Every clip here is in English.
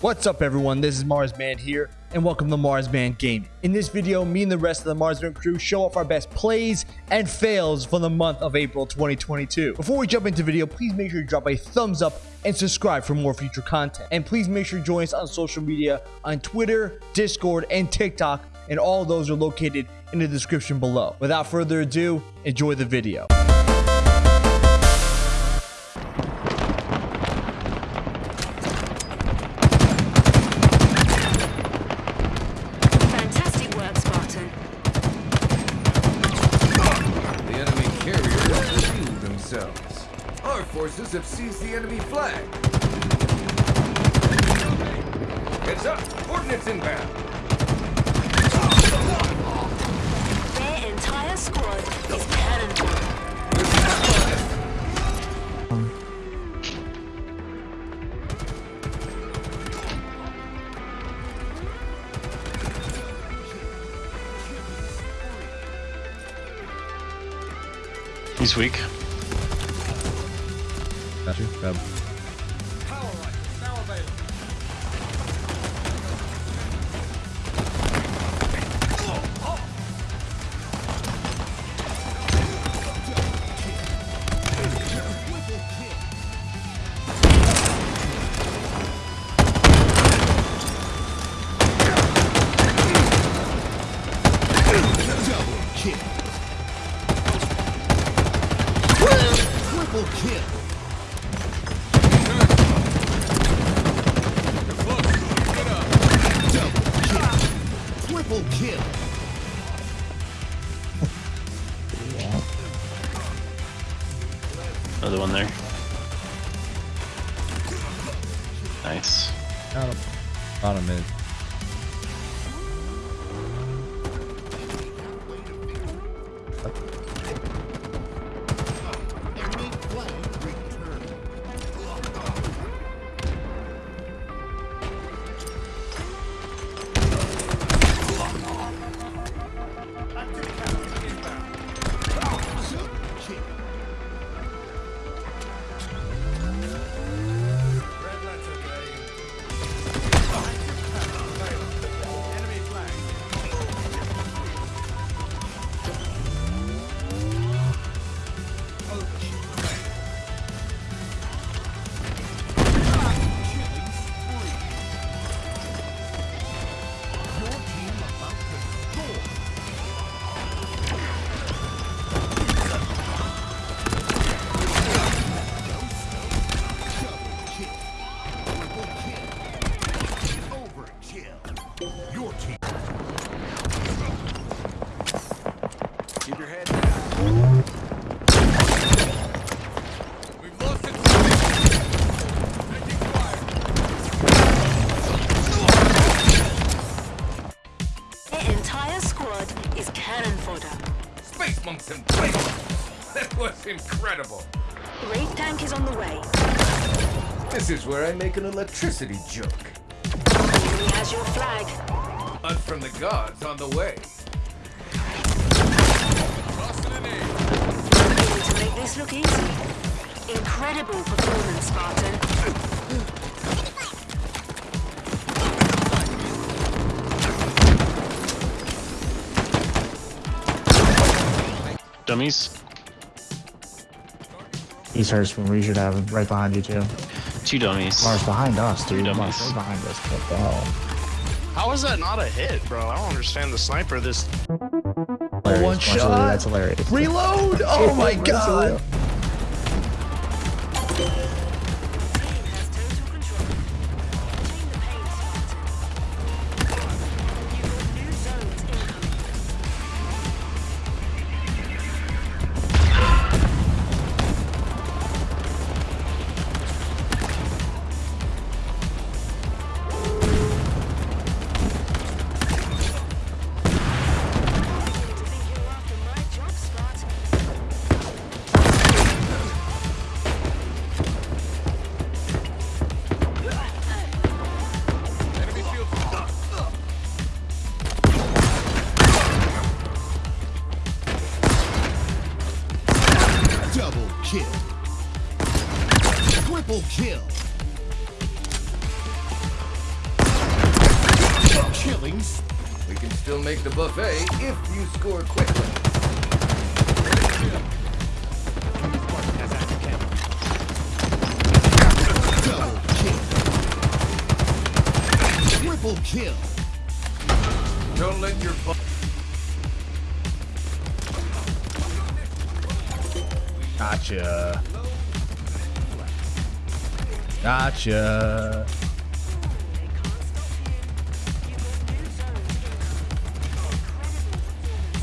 What's up everyone, this is Marsman here, and welcome to Marsman Gaming. In this video, me and the rest of the Marsman crew show off our best plays and fails for the month of April 2022. Before we jump into video, please make sure you drop a thumbs up and subscribe for more future content. And please make sure you join us on social media on Twitter, Discord, and TikTok, and all those are located in the description below. Without further ado, enjoy the video. Up! Coordinates inbound! Their entire squad is cannon fodder. He's weak. Got you. Grab. Tank is on the way. This is where I make an electricity joke. Enemy has your flag. Hunt from the gods on the way. Tossing an aim. Going to make this look easy. Incredible performance, Spartan. Dummies. He's hurts when we should have him right behind you too. Two dummies. Mars behind us, dude. Dummies. Mars right behind us. What the hell? How is that not a hit, bro? I don't understand the sniper. This Hilarious. one shot. That's hilarious. Reload! Oh my god! Make the buffet if you score quickly. Double kill. Triple kill. Don't let your Gotcha. Gotcha.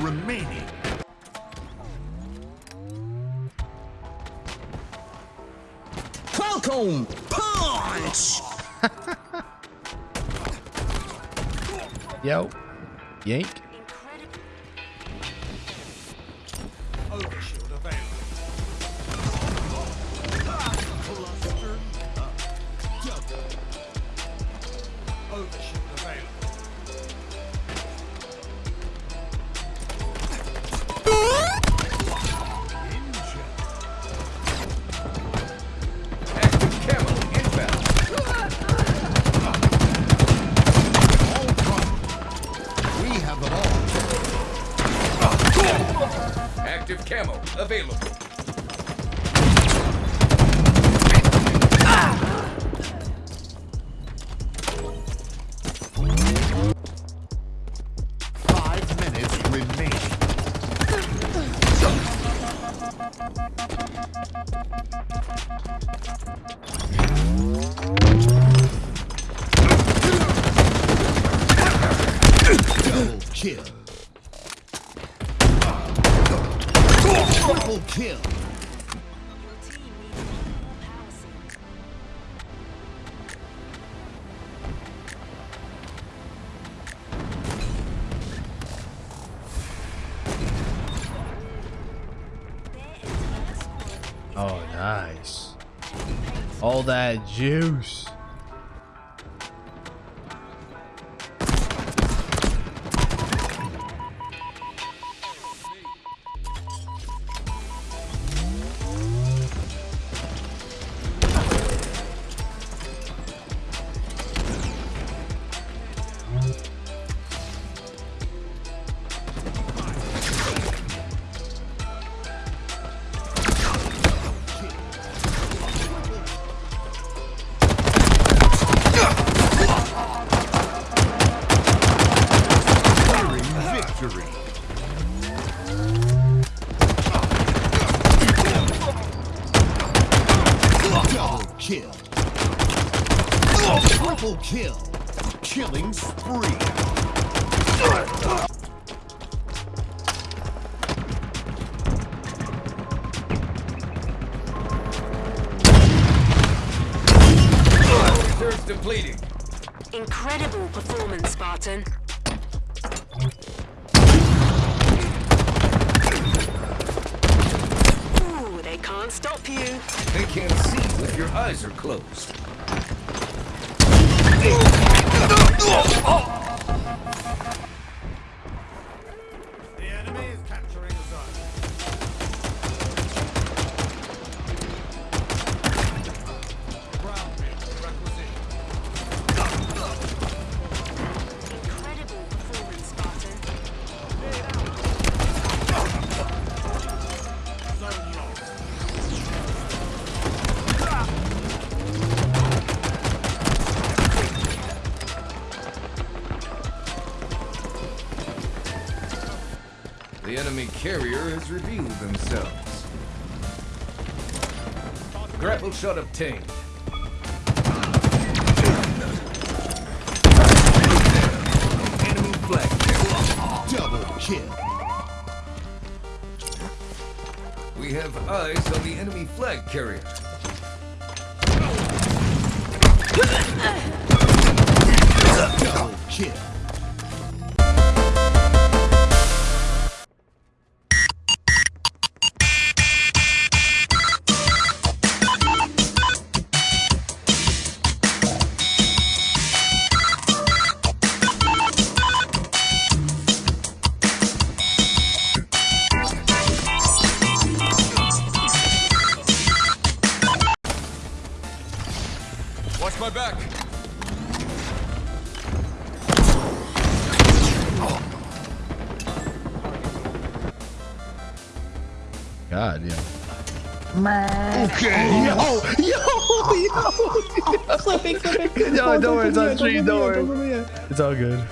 remaining. Falcon punch. Yo. Yank. Squad is Oh, nice. All that juice. Depleting. Incredible performance, Spartan. Ooh, they can't stop you. They can't see if your eyes are closed. Oh! Enemy carrier has revealed themselves. Grapple shot obtained. Enemy flag. Double kill. We have eyes on the enemy flag carrier. My back. God, yeah. Okay. Oh, yo, yo, yo. Flipping, flipping. Yo, don't worry, it's on Don't stream, don't worry. put me in. It's all good.